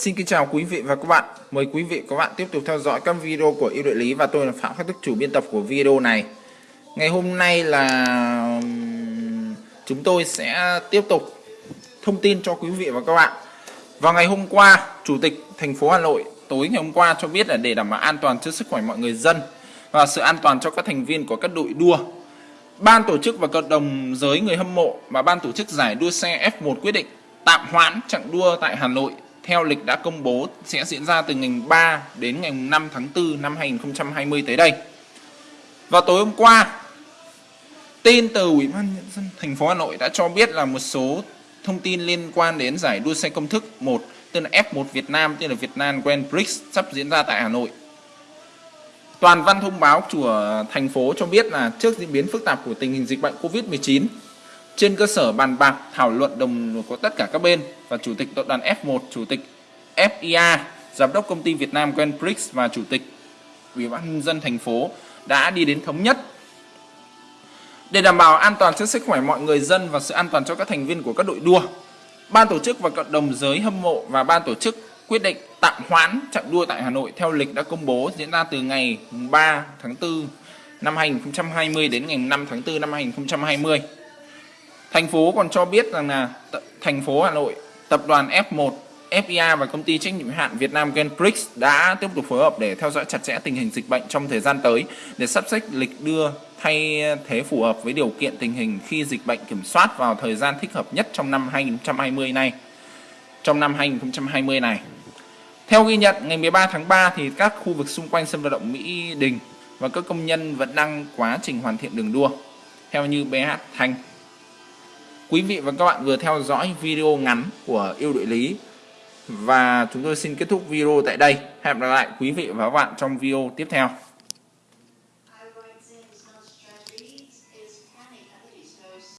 Xin kính chào quý vị và các bạn. Mời quý vị và các bạn tiếp tục theo dõi các video của yêu đội lý và tôi là Phạm Khắc Đức chủ biên tập của video này. Ngày hôm nay là chúng tôi sẽ tiếp tục thông tin cho quý vị và các bạn. Vào ngày hôm qua, Chủ tịch thành phố Hà Nội tối ngày hôm qua cho biết là để đảm bảo an toàn cho sức khỏe mọi người dân và sự an toàn cho các thành viên của các đội đua. Ban tổ chức và cộng đồng giới người hâm mộ và ban tổ chức giải đua xe F1 quyết định tạm hoãn chặng đua tại Hà Nội theo lịch đã công bố sẽ diễn ra từ ngày 3 đến ngày 5 tháng 4 năm 2020 tới đây. Vào tối hôm qua, tin từ Ủy ban nhân dân thành phố Hà Nội đã cho biết là một số thông tin liên quan đến giải đua xe công thức 1 tên là F1 Việt Nam tên là Việt Nam Grand Prix sắp diễn ra tại Hà Nội. Toàn văn thông báo của thành phố cho biết là trước diễn biến phức tạp của tình hình dịch bệnh Covid-19 trên cơ sở bàn bạc thảo luận đồng của tất cả các bên và chủ tịch tập đoàn F1, chủ tịch FIA, giám đốc công ty Việt Nam Grand Prix và chủ tịch Ủy ban nhân dân thành phố đã đi đến thống nhất để đảm bảo an toàn cho sức khỏe mọi người dân và sự an toàn cho các thành viên của các đội đua. Ban tổ chức và cộng đồng giới hâm mộ và ban tổ chức quyết định tạm hoãn chặng đua tại Hà Nội theo lịch đã công bố diễn ra từ ngày 3 tháng 4 năm 2020 đến ngày 5 tháng 4 năm 2020. Thành phố còn cho biết rằng là thành phố Hà Nội, tập đoàn F1, FIA và công ty trách nhiệm hạn Việt Nam Grand Prix đã tiếp tục phối hợp để theo dõi chặt chẽ tình hình dịch bệnh trong thời gian tới để sắp xếp lịch đưa thay thế phù hợp với điều kiện tình hình khi dịch bệnh kiểm soát vào thời gian thích hợp nhất trong năm 2020 này. Trong năm 2020 này. Theo ghi nhận, ngày 13 tháng 3 thì các khu vực xung quanh sân vận động Mỹ Đình và các công nhân vẫn đang quá trình hoàn thiện đường đua. Theo như BH Thanh Quý vị và các bạn vừa theo dõi video ngắn của yêu đội lý và chúng tôi xin kết thúc video tại đây. Hẹn gặp lại quý vị và các bạn trong video tiếp theo.